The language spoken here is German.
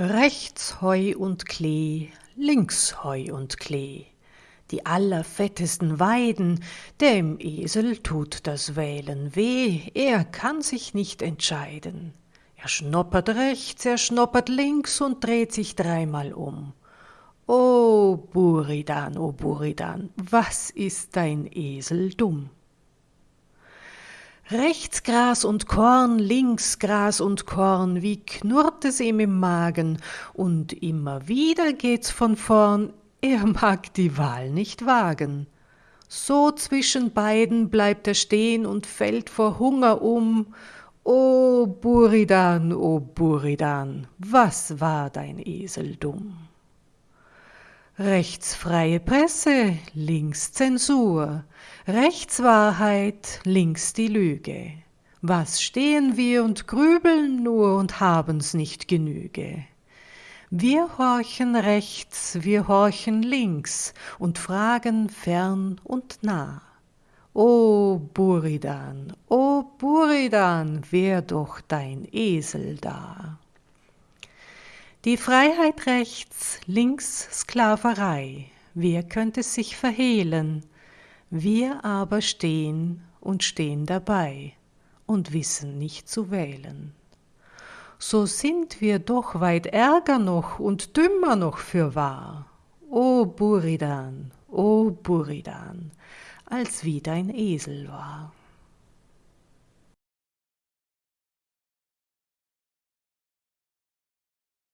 Rechts Heu und Klee, links Heu und Klee, die allerfettesten Weiden, dem Esel tut das Wählen weh, er kann sich nicht entscheiden. Er schnoppert rechts, er schnoppert links und dreht sich dreimal um. O Buridan, o Buridan, was ist dein Esel dumm? Rechts Gras und Korn, links Gras und Korn, wie knurrt es ihm im Magen, und immer wieder geht's von vorn, er mag die Wahl nicht wagen. So zwischen beiden bleibt er stehn und fällt vor Hunger um. O Buridan, o Buridan, was war dein Esel dumm? Rechts freie Presse, links Zensur, rechts Wahrheit, links die Lüge. Was stehen wir und grübeln nur und haben's nicht Genüge? Wir horchen rechts, wir horchen links und fragen fern und nah. O Buridan, o Buridan, wär doch dein Esel da. Die Freiheit rechts, links Sklaverei, wer könnte sich verhehlen? Wir aber stehen und stehen dabei und wissen nicht zu wählen. So sind wir doch weit ärger noch und dümmer noch für wahr. O Buridan, o Buridan, als wie dein Esel war.